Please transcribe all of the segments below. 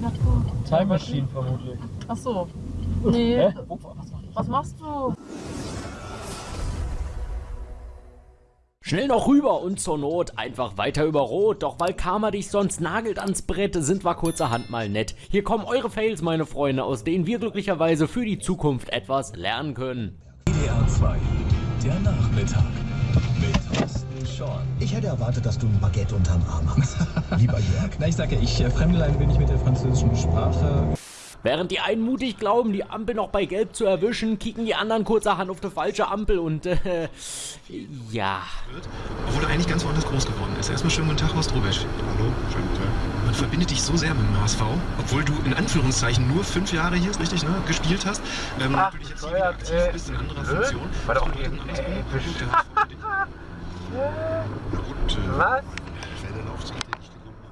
Natur? Time Machine vermutlich. Ach so. Nee. Hä? Was machst du? Schnell noch rüber und zur Not einfach weiter über Rot. Doch weil Karma dich sonst nagelt ans Brett, sind wir kurzerhand mal nett. Hier kommen eure Fails, meine Freunde, aus denen wir glücklicherweise für die Zukunft etwas lernen können. WDR 2, der Nachmittag mit Thorsten Schorn. Ich hätte erwartet, dass du ein Baguette unterm Arm hast. Lieber Jörg. Na, ich sage ja, ich äh, fremdelein bin ich mit der französischen Sprache. Während die einen mutig glauben, die Ampel noch bei Gelb zu erwischen, kicken die anderen kurzerhand auf die falsche Ampel und äh, ja. Obwohl er eigentlich ganz woanders groß geworden ist. Erstmal schönen guten Tag, Horst Rubisch. Hallo, schönen guten Tag. Man verbindet dich so sehr mit dem HSV, obwohl du in Anführungszeichen nur fünf Jahre hier, ist richtig, ne, gespielt hast. Ähm, Ach, natürlich jetzt hier aktiv äh, bist in anderer nö, Funktion. war doch Das eben, alles äh, Was?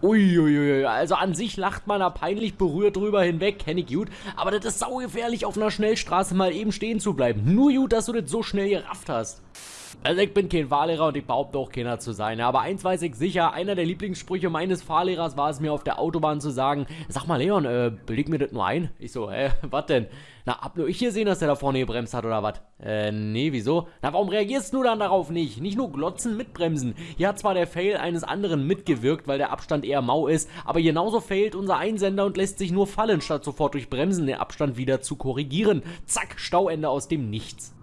Uiuiui, also an sich lacht man da peinlich berührt drüber hinweg, kenne ich gut. Aber das ist saugefährlich, auf einer Schnellstraße mal eben stehen zu bleiben. Nur gut, dass du das so schnell gerafft hast. Also ich bin kein Fahrlehrer und ich behaupte auch keiner zu sein. Aber eins weiß ich sicher, einer der Lieblingssprüche meines Fahrlehrers war es mir auf der Autobahn zu sagen, sag mal Leon, äh, beleg mir das nur ein? Ich so, hä, was denn? Na, hab nur ich gesehen, dass der da vorne gebremst hat oder was? Äh, nee, wieso? Na, warum reagierst du dann darauf nicht? Nicht nur glotzen, mitbremsen. Hier hat zwar der Fail eines anderen mitgewirkt, weil der Abstand eher mau ist, aber genauso failt unser Einsender und lässt sich nur fallen, statt sofort durch Bremsen den Abstand wieder zu korrigieren. Zack, Stauende aus dem Nichts.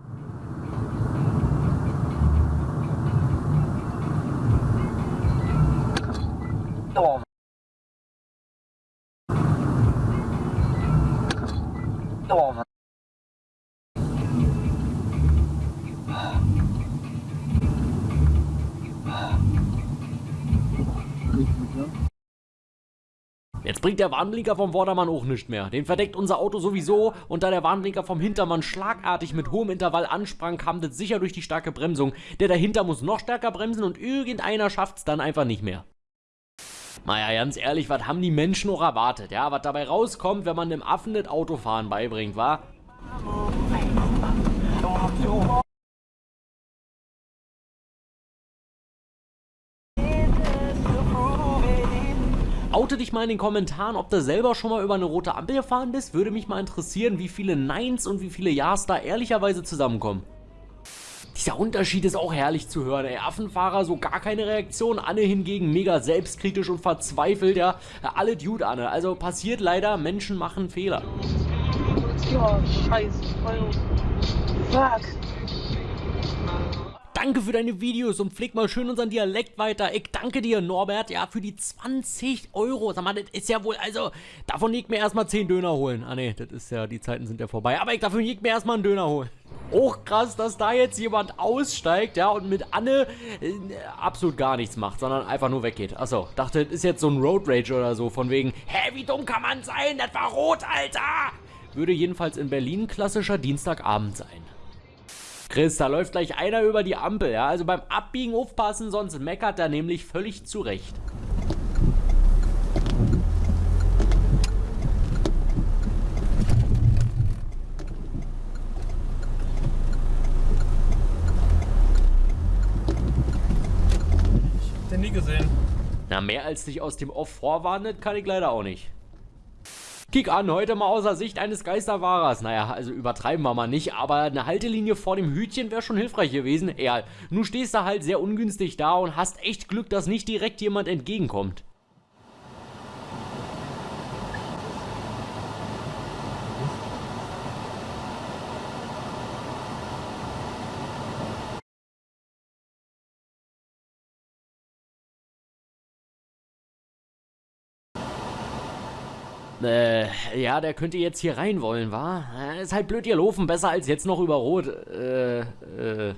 Bringt der Warnblinker vom Vordermann auch nichts mehr. Den verdeckt unser Auto sowieso und da der Warnblinker vom Hintermann schlagartig mit hohem Intervall ansprang, kam das sicher durch die starke Bremsung. Der dahinter muss noch stärker bremsen und irgendeiner schafft's dann einfach nicht mehr. Naja, ganz ehrlich, was haben die Menschen auch erwartet? Ja, was dabei rauskommt, wenn man dem Affen das Autofahren beibringt, war? Oute dich mal in den Kommentaren, ob du selber schon mal über eine rote Ampel gefahren bist. Würde mich mal interessieren, wie viele Neins und wie viele Ja's da ehrlicherweise zusammenkommen. Dieser Unterschied ist auch herrlich zu hören. Ey, Affenfahrer so gar keine Reaktion, Anne hingegen mega selbstkritisch und verzweifelt, ja. Alle Dude, Anne. Also passiert leider, Menschen machen Fehler. Ja, scheiße. Fuck. Danke für deine Videos und pfleg mal schön unseren Dialekt weiter. Ich danke dir, Norbert, ja, für die 20 Euro. Sag mal, das ist ja wohl, also, davon liegt mir erstmal 10 Döner holen. Ah, ne, das ist ja, die Zeiten sind ja vorbei. Aber ich dafür liegt mir erstmal einen Döner holen. Auch krass, dass da jetzt jemand aussteigt, ja, und mit Anne äh, absolut gar nichts macht, sondern einfach nur weggeht. Achso, dachte, das ist jetzt so ein Road Rage oder so, von wegen, hä, wie dumm kann man sein? Das war rot, Alter! Würde jedenfalls in Berlin klassischer Dienstagabend sein. Chris, da läuft gleich einer über die Ampel, ja. Also beim Abbiegen aufpassen, sonst meckert er nämlich völlig zurecht. Den nie gesehen. Na, mehr als dich aus dem Off vorwarnet, kann ich leider auch nicht. Kick an, heute mal außer Sicht eines Geisterfahrers. Naja, also übertreiben wir mal nicht, aber eine Haltelinie vor dem Hütchen wäre schon hilfreich gewesen. Ja, nun stehst du halt sehr ungünstig da und hast echt Glück, dass nicht direkt jemand entgegenkommt. Äh, ja, der könnte jetzt hier rein wollen, wa? Äh, Ist halt blöd gelaufen, besser als jetzt noch über Rot. Äh, äh.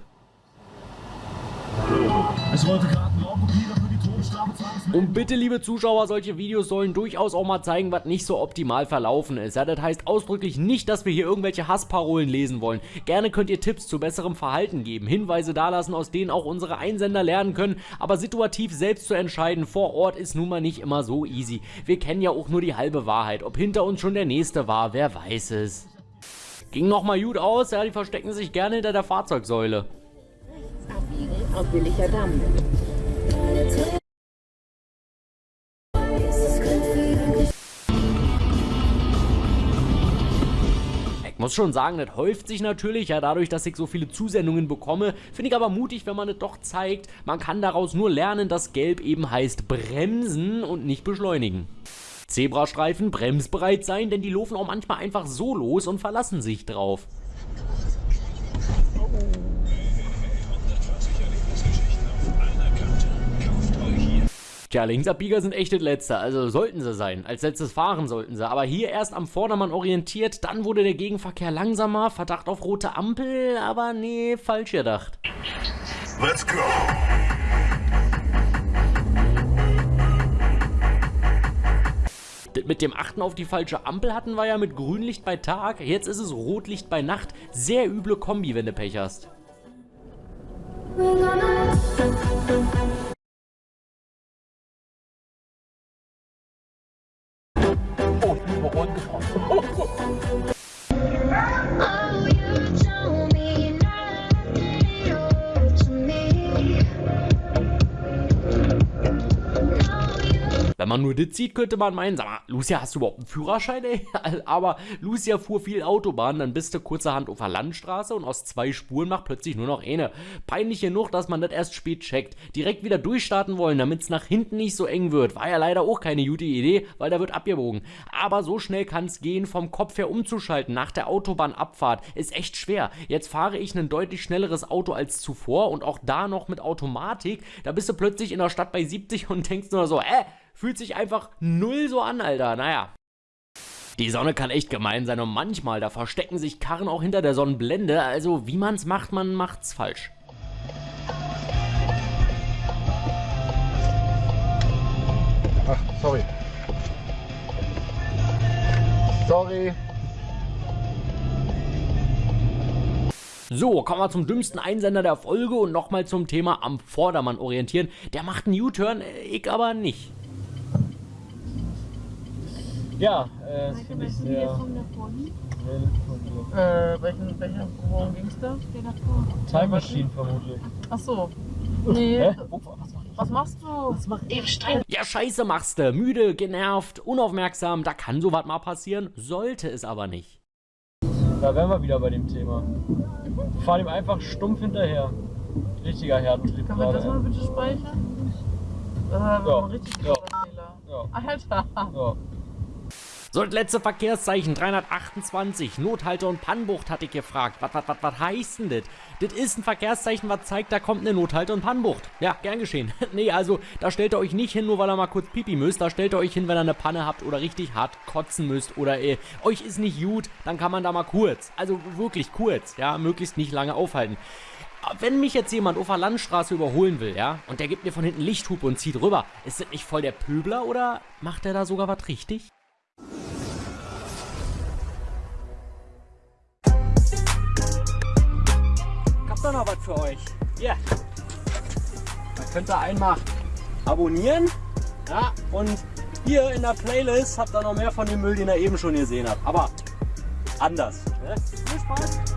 Und bitte, liebe Zuschauer, solche Videos sollen durchaus auch mal zeigen, was nicht so optimal verlaufen ist. Ja, das heißt ausdrücklich nicht, dass wir hier irgendwelche Hassparolen lesen wollen. Gerne könnt ihr Tipps zu besserem Verhalten geben, Hinweise dalassen, aus denen auch unsere Einsender lernen können, aber situativ selbst zu entscheiden vor Ort ist nun mal nicht immer so easy. Wir kennen ja auch nur die halbe Wahrheit. Ob hinter uns schon der nächste war, wer weiß es. Ging nochmal gut aus, ja, die verstecken sich gerne hinter der Fahrzeugsäule und billiger Damm. Ich muss schon sagen, das häuft sich natürlich, ja dadurch, dass ich so viele Zusendungen bekomme. Finde ich aber mutig, wenn man es doch zeigt. Man kann daraus nur lernen, dass Gelb eben heißt bremsen und nicht beschleunigen. Zebrastreifen bremsbereit sein, denn die laufen auch manchmal einfach so los und verlassen sich drauf. Tja, Linksabbieger sind echt das Letzte, also sollten sie sein. Als letztes fahren sollten sie. Aber hier erst am Vordermann orientiert, dann wurde der Gegenverkehr langsamer, Verdacht auf rote Ampel, aber nee, falsch gedacht. Let's go. Mit dem Achten auf die falsche Ampel hatten wir ja mit Grünlicht bei Tag, jetzt ist es Rotlicht bei Nacht. Sehr üble Kombi, wenn du Pech hast. Oh, ich bin über Wenn man nur das sieht, könnte man meinen, sag mal, Lucia, hast du überhaupt einen Führerschein, ey? Aber Lucia fuhr viel Autobahn, dann bist du kurzerhand auf der Landstraße und aus zwei Spuren macht plötzlich nur noch eine. Peinlich genug, dass man das erst spät checkt. Direkt wieder durchstarten wollen, damit es nach hinten nicht so eng wird. War ja leider auch keine gute Idee, weil da wird abgebogen. Aber so schnell kann es gehen, vom Kopf her umzuschalten nach der Autobahnabfahrt. Ist echt schwer. Jetzt fahre ich ein deutlich schnelleres Auto als zuvor und auch da noch mit Automatik. Da bist du plötzlich in der Stadt bei 70 und denkst nur so, äh, Fühlt sich einfach null so an, Alter. Naja. Die Sonne kann echt gemein sein und manchmal, da verstecken sich Karren auch hinter der Sonnenblende. Also, wie man's macht, man macht's falsch. Ach, sorry. Sorry. So, kommen wir zum dümmsten Einsender der Folge und nochmal zum Thema am Vordermann orientieren. Der macht einen U-Turn, äh, ich aber nicht. Ja, äh, das finde ich sehr. Äh, welchen, welchen, worum ging's da? Time Machine vermutlich. Ach so. Nee. Hä? Was machst du? Was mach ich? Ja, scheiße machst du. Müde, genervt, unaufmerksam, da kann sowas mal passieren, sollte es aber nicht. Da wären wir wieder bei dem Thema. Wir fahren ihm einfach stumpf hinterher. Richtiger Herdentrieb Können wir das mal bitte speichern? Das war Ja. ein richtig Ja. großer Fehler. Ja. Alter. Ja. So, das letzte Verkehrszeichen 328, Nothalter und Pannbucht hatte ich gefragt. Was, was, was, was heißt denn das? Das ist ein Verkehrszeichen, was zeigt, da kommt eine Nothalter und Pannbucht. Ja, gern geschehen. nee, also, da stellt ihr euch nicht hin, nur weil ihr mal kurz pipi müsst. Da stellt ihr euch hin, wenn ihr eine Panne habt oder richtig hart kotzen müsst oder äh, euch ist nicht gut, dann kann man da mal kurz, also wirklich kurz, ja, möglichst nicht lange aufhalten. Wenn mich jetzt jemand auf der Landstraße überholen will, ja, und der gibt mir von hinten Lichthupe und zieht rüber, ist das nicht voll der Pöbler oder macht er da sogar was richtig? Doch noch was für euch. Hier. Da könnt ihr einmal abonnieren. Ja, und hier in der Playlist habt ihr noch mehr von dem Müll, den ihr eben schon gesehen habt. Aber anders. Ne? Viel Spaß.